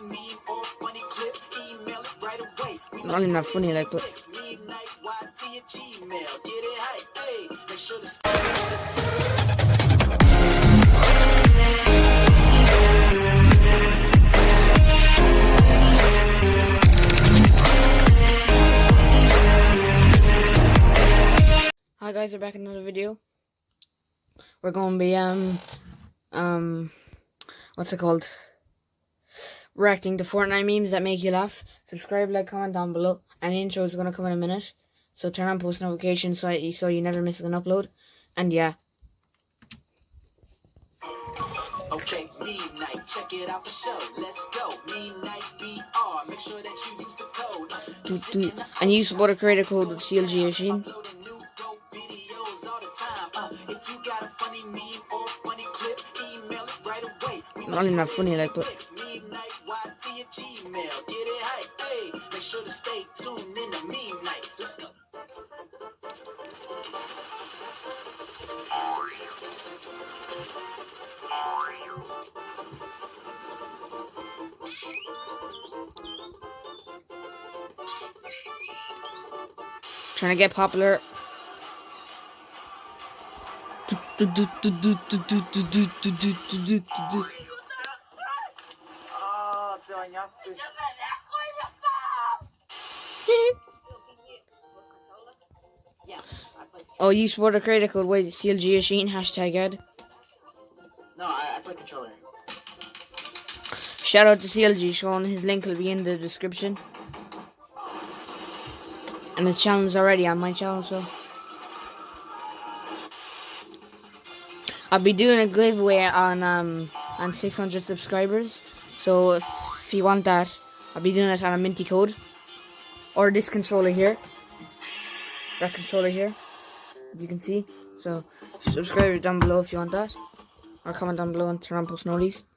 Not even that funny, like, but. Hi guys, we're back in another video. We're going to be, um, um, what's it called? Reacting to Fortnite memes that make you laugh. Subscribe, like, comment down below. And the intro is going to come in a minute. So turn on post notifications so, I, so you never miss an upload. And yeah. Okay, midnight, check it out for show. Let's go. Midnight BR. Make sure that you use the code. Do, do. And use water creator code with CLG Machine. Uploading new dope videos all the time. Uh, if you got a funny meme or funny clip, email it right away. Not even that funny, like, but. Trying to get popular. Ah, Oh, you support water creator code with CLG Machine hashtag ad. No, I, I play controller. Shout out to CLG Sean. His link will be in the description. And his channel is already on my channel, so. I'll be doing a giveaway on um on 600 subscribers. So if, if you want that, I'll be doing it on a minty code. Or this controller here. That controller here. As you can see. So subscribe down below if you want that. Or comment down below and turn on post notifications.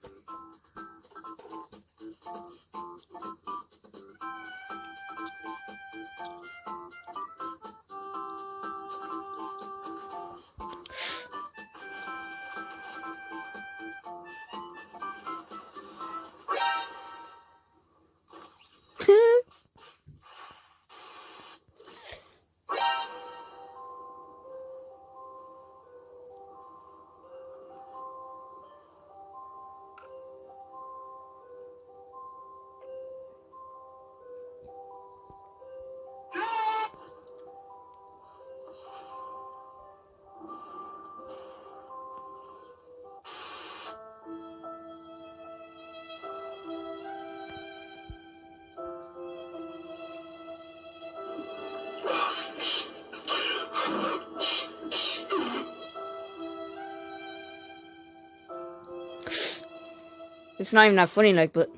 It's not even that funny, like, but.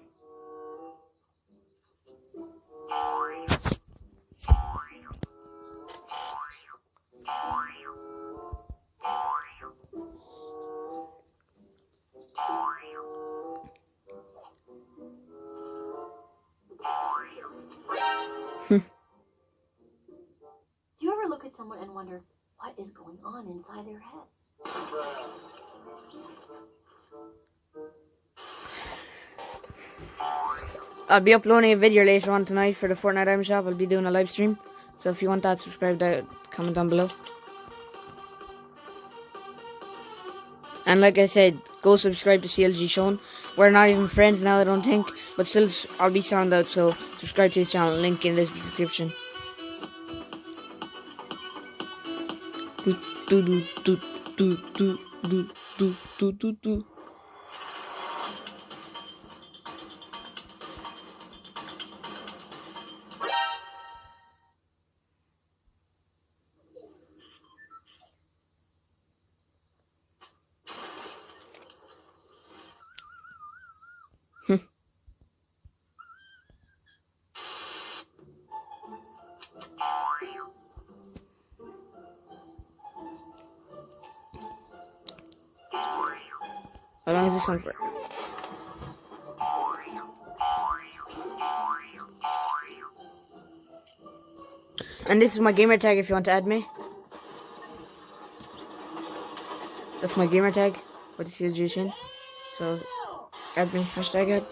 Do you ever look at someone and wonder what is going on inside their head? I'll be uploading a video later on tonight for the Fortnite Item Shop. I'll be doing a live stream. So if you want that, subscribe down, comment down below. And like I said, go subscribe to CLG Sean. We're not even friends now, I don't think. But still, I'll be sound out, so subscribe to his channel. Link in the description. Do, do, do, do, do, do, do, do, do, do, How long is this for? And this is my gamer tag if you want to add me. That's my gamer tag with the username? So add me, hashtag add.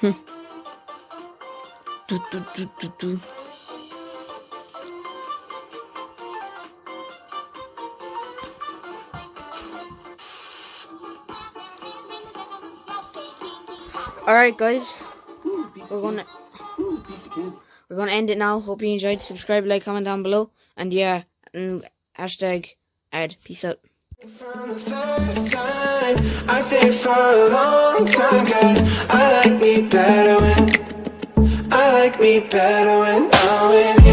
Hmm. Do, do, do, do, do. Alright guys, we're gonna we're gonna end it now. Hope you enjoyed. Subscribe, like, comment down below. And yeah, and hashtag ad. Peace out. From the first time, I stayed for a long time Cause I like me better me better when I'm with you